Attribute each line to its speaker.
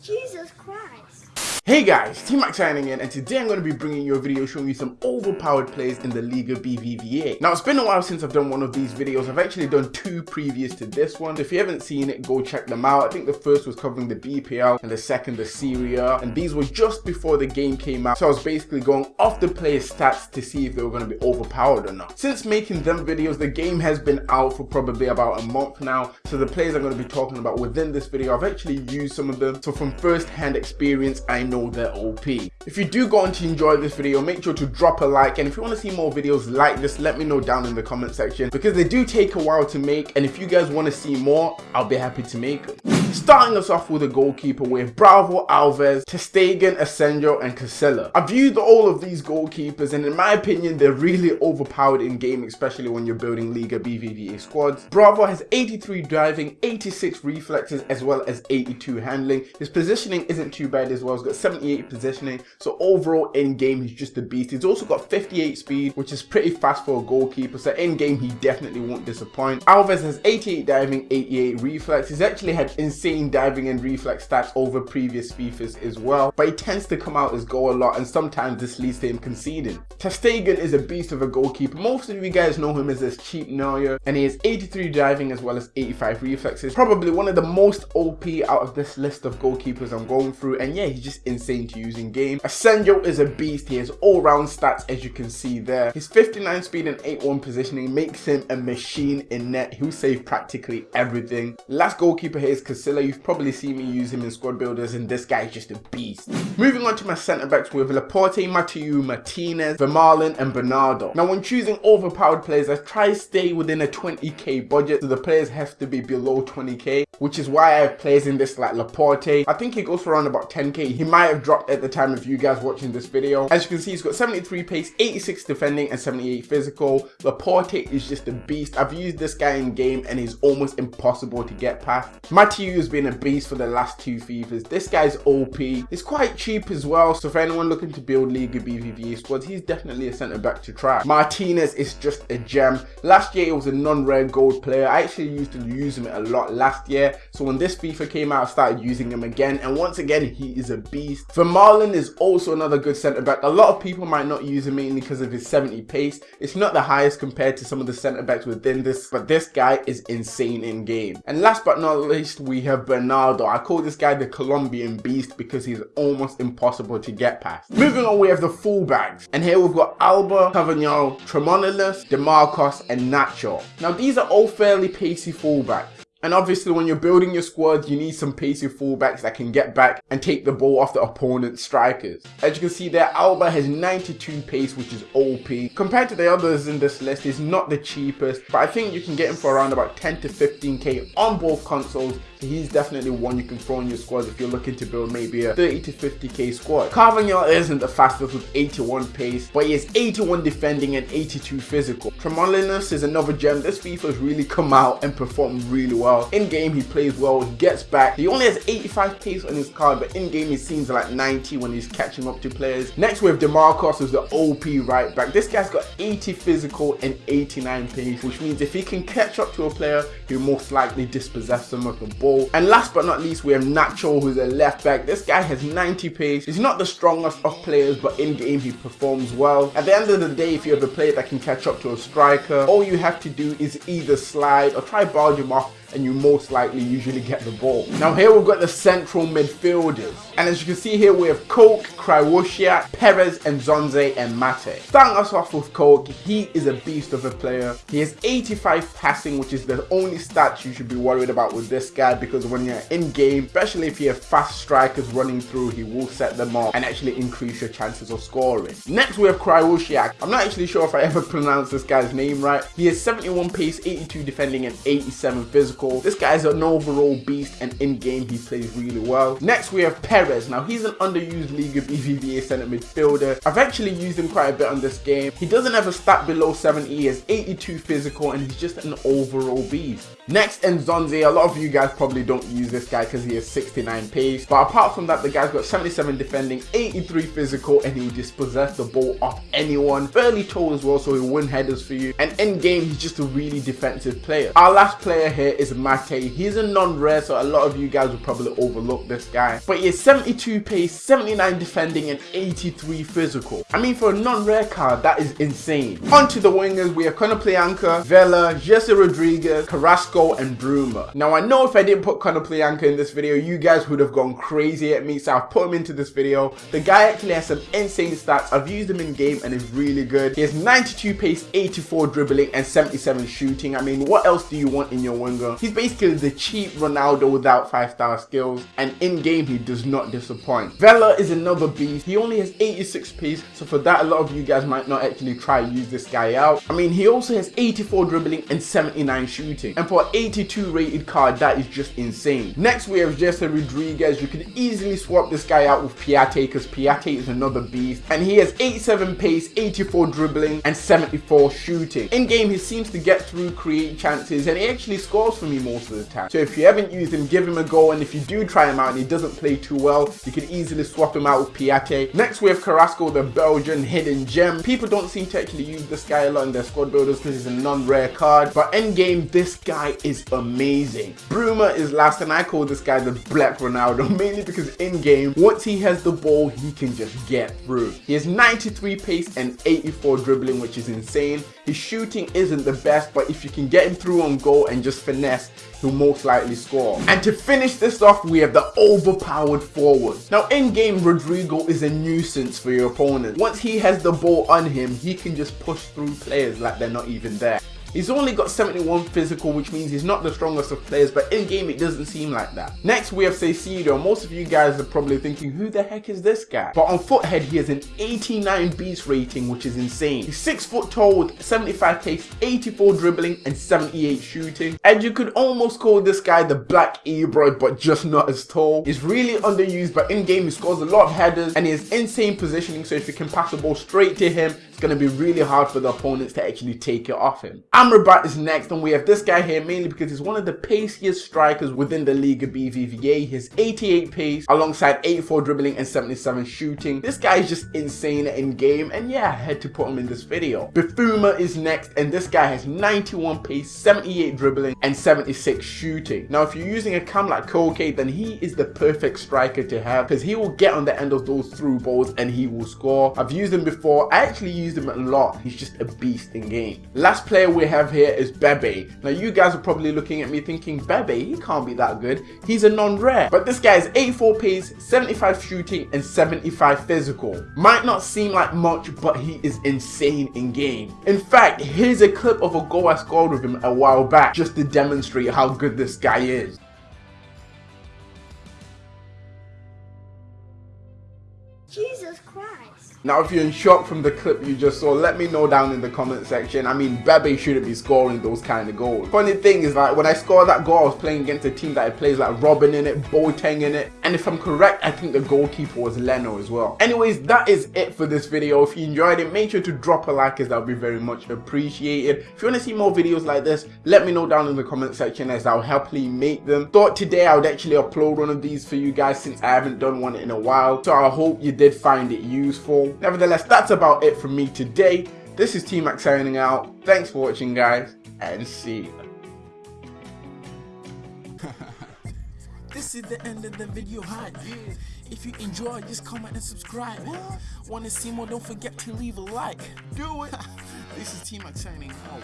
Speaker 1: Jesus Christ.
Speaker 2: Hey guys, T-Max signing in and today I'm going to be bringing you a video showing you some overpowered players in the Liga BBVA. Now it's been a while since I've done one of these videos, I've actually done two previous to this one. If you haven't seen it, go check them out. I think the first was covering the BPL and the second the Serie A and these were just before the game came out. So I was basically going off the player's stats to see if they were going to be overpowered or not. Since making them videos, the game has been out for probably about a month now. So the players I'm going to be talking about within this video, I've actually used some of them. So from first hand experience, I know they're OP. If you do go on to enjoy this video, make sure to drop a like and if you want to see more videos like this, let me know down in the comment section because they do take a while to make and if you guys want to see more, I'll be happy to make them. Starting us off with a goalkeeper with Bravo, Alves, ter Stegen, Asenjo and Casilla. I've used all of these goalkeepers and in my opinion they're really overpowered in game especially when you're building Liga BBVA squads. Bravo has 83 diving, 86 reflexes as well as 82 handling. His positioning isn't too bad as well, he's got 78 positioning so overall in game he's just a beast. He's also got 58 speed which is pretty fast for a goalkeeper so in game he definitely won't disappoint. Alves has 88 diving, 88 reflex. He's actually had insane diving and reflex stats over previous FIFAs as well, but he tends to come out as goal a lot and sometimes this leads to him conceding. ter Stegen is a beast of a goalkeeper. Most of you guys know him as this cheap Neuer and he has 83 diving as well as 85 reflexes. Probably one of the most OP out of this list of goalkeepers I'm going through and yeah, he's just insane to use in game. Asenjo is a beast. He has all-round stats as you can see there. His 59 speed and 81 positioning makes him a machine in net. He'll save practically everything. Last goalkeeper here is Casillas You've probably seen me use him in squad builders and this guy is just a beast. Moving on to my centre backs with Laporte, Mathieu, Martinez, Vermaelen and Bernardo. Now when choosing overpowered players, I try to stay within a 20k budget so the players have to be below 20k which is why I have players in this like Laporte. I think he goes for around about 10k. He might have dropped at the time of you guys watching this video. As you can see, he's got 73 pace, 86 defending, and 78 physical. Laporte is just a beast. I've used this guy in game and he's almost impossible to get past. Mathieu has been a beast for the last two FIFAs. This guy's OP. He's quite cheap as well, so for anyone looking to build Liga BBVA squads, he's definitely a centre back to try. Martinez is just a gem. Last year, he was a non-rare gold player. I actually used to use him a lot last year so when this FIFA came out, I started using him again. And once again, he is a beast. Vermaelen is also another good centre back. A lot of people might not use him mainly because of his 70 pace. It's not the highest compared to some of the centre backs within this, but this guy is insane in game. And last but not least, we have Bernardo. I call this guy the Colombian beast because he's almost impossible to get past. Moving on, we have the fullbacks. And here we've got Alba, Carvajal, Tremoulinas, DeMarcos, and Nacho. Now these are all fairly pacey fullbacks. And obviously when you're building your squad, you need some pacey fullbacks that can get back and take the ball off the opponent's strikers. As you can see there, Alba has 92 pace, which is OP. Compared to the others in this list, he's not the cheapest, but I think you can get him for around about 10 to 15k on both consoles he's definitely one you can throw in your squad if you're looking to build maybe a 30 to 50k squad. Carvajal isn't the fastest with 81 pace, but he has 81 defending and 82 physical. Tremoulinas is another gem. This FIFA's really come out and performed really well. In game, he plays well, he gets back. He only has 85 pace on his card, but in game, he seems like 90 when he's catching up to players. Next, we have DeMarcos, who's the OP right back. This guy's got 80 physical and 89 pace, which means if he can catch up to a player, he'll most likely dispossess them of the ball goal. And last but not least, we have Nacho, who's a left back. This guy has 90 pace. He's not the strongest of players, but in game he performs well. At the end of the day, if you have a player that can catch up to a striker, all you have to do is either slide or try barge him off and you most likely usually get the ball. Now here we've got the central midfielders. And as you can see here, we have Koke, Krychowiak, Perez, and Nzonzi and Mate. Starting us off with Koke, he is a beast of a player. He has 85 passing, which is the only stats you should be worried about with this guy because when you're in game, especially if you have fast strikers running through, he will set them up and actually increase your chances of scoring. Next we have Krychowiak. I'm not actually sure if I ever pronounced this guy's name right. He has 71 pace, 82 defending, and 87 physical score. This guy's an overall beast and in game he plays really well. Next we have Perez. Now he's an underused Liga BBVA centre midfielder. I've actually used him quite a bit on this game. He doesn't have a stat below 70, he has 82 physical and he's just an overall beast. Next Nzonzi, a lot of you guys probably don't use this guy because he has 69 pace. But apart from that, the guy's got 77 defending, 83 physical, and he will dispossess the ball off anyone. Fairly tall as well, so he'll win headers for you. And in game, he's just a really defensive player. Our last player here is Mate. He's a non-rare, so a lot of you guys will probably overlook this guy. But he is 72 pace, 79 defending, and 83 physical. I mean, for a non-rare card, that is insane. On to the wingers, we have Konoplyanka, Vela, Jesé Rodriguez, Carrasco, and Bruma. Now, I know if I didn't put Konoplyanka in this video, you guys would have gone crazy at me, so I've put him into this video. The guy actually has some insane stats. I've used him in game and is really good. He has 92 pace, 84 dribbling, and 77 shooting. I mean, what else do you want in your winger? He's basically the cheap Ronaldo without 5-star skills, and in game he does not disappoint. Vela is another beast. He only has 86 pace, so for that a lot of you guys might not actually try use this guy out. I mean, he also has 84 dribbling and 79 shooting, and for 82 rated card, that is just insane. Next we have Jesé Rodriguez. You can easily swap this guy out with Piatti because Piatti is another beast, and he has 87 pace, 84 dribbling, and 74 shooting. In game, he seems to get through, create chances, and he actually scores for most of the time. So if you haven't used him, give him a go, and if you do try him out and he doesn't play too well, you can easily swap him out with Piatti. Next we have Carrasco, the Belgian hidden gem. People don't seem to actually use this guy a lot in their squad builders because he's a non-rare card, but in game, this guy is amazing. Bruma is last, and I call this guy the Black Ronaldo, mainly because in game, once he has the ball, he can just get through. He has 93 pace and 84 dribbling, which is insane. His shooting isn't the best, but if you can get him through on goal and just finesse, he'll most likely score. And to finish this off, we have the overpowered forward. Now in game, Rodrigo is a nuisance for your opponent. Once he has the ball on him, he can just push through players like they're not even there. He's only got 71 physical, which means he's not the strongest of players, but in game it doesn't seem like that. Next we have Caicedo. Most of you guys are probably thinking, who the heck is this guy? But on Futhead, he has an 89 beast rating, which is insane. He's 6 foot tall with 75 pace, 84 dribbling, and 78 shooting. And you could almost call this guy the Black Ibra, but just not as tall. He's really underused, but in game he scores a lot of headers, and he has insane positioning, so if you can pass the ball straight to him, it's going to be really hard for the opponents to actually take it off him. Amrabat is next and we have this guy here mainly because he's one of the paciest strikers within the Liga BBVA. He has 88 pace alongside 84 dribbling and 77 shooting. This guy is just insane in game and yeah, I had to put him in this video. Bifouma is next and this guy has 91 pace, 78 dribbling and 76 shooting. Now if you're using a cam like Koke then he is the perfect striker to have because he will get on the end of those through balls and he will score. I've used him before. I actually used him a lot. He's just a beast in game. Last player we have here is Bebe. Now you guys are probably looking at me thinking, Bebe, he can't be that good. He's a non-rare. But this guy is 84 pace, 75 shooting, and 75 physical. Might not seem like much, but he is insane in game. In fact, here's a clip of a goal I scored with him a while back just to demonstrate how good this guy is. Now, if you're in shock from the clip you just saw, let me know down in the comment section. I mean, Bebe shouldn't be scoring those kind of goals. Funny thing is, like, when I scored that goal, I was playing against a team that plays like Robben in it, Boateng in it, and if I'm correct, I think the goalkeeper was Leno as well. Anyways, that is it for this video. If you enjoyed it, make sure to drop a like as that would be very much appreciated. If you want to see more videos like this, let me know down in the comment section as I'll happily make them. Thought today I would actually upload one of these for you guys since I haven't done one in a while, so I hope you did find it useful. Nevertheless, that's about it from me today. This is T-Max signing out. Thanks for watching, guys, and see you.
Speaker 3: This is the end of the video hype. If you enjoy, just comment and subscribe. Want to see more? Don't forget to leave a like. Do it. this is T-Max signing out.